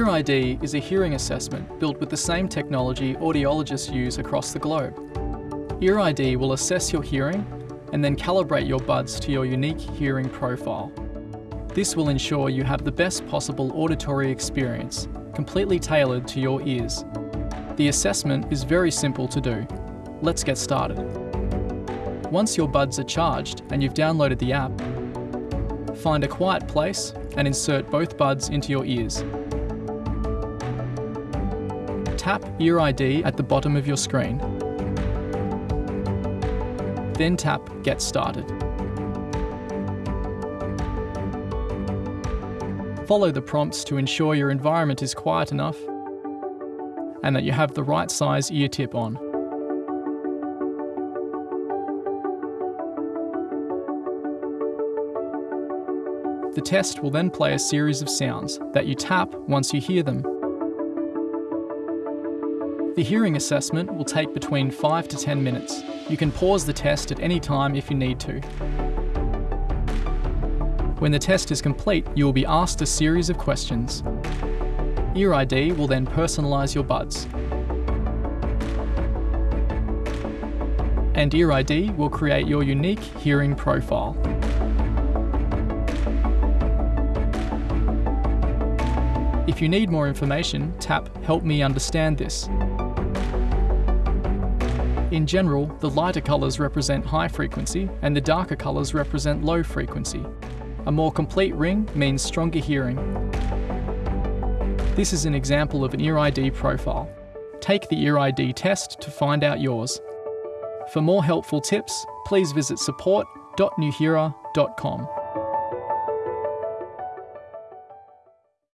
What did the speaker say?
EarID is a hearing assessment built with the same technology audiologists use across the globe. EarID will assess your hearing and then calibrate your buds to your unique hearing profile. This will ensure you have the best possible auditory experience, completely tailored to your ears. The assessment is very simple to do. Let's get started. Once your buds are charged and you've downloaded the app, find a quiet place and insert both buds into your ears. Tap Ear ID at the bottom of your screen. Then tap Get Started. Follow the prompts to ensure your environment is quiet enough and that you have the right size ear tip on. The test will then play a series of sounds that you tap once you hear them. The hearing assessment will take between 5 to 10 minutes. You can pause the test at any time if you need to. When the test is complete, you will be asked a series of questions. Ear ID will then personalise your buds. And Ear ID will create your unique hearing profile. If you need more information, tap Help me understand this. In general, the lighter colours represent high frequency and the darker colours represent low frequency. A more complete ring means stronger hearing. This is an example of an Ear ID profile. Take the Ear ID test to find out yours. For more helpful tips, please visit support.nuheara.com.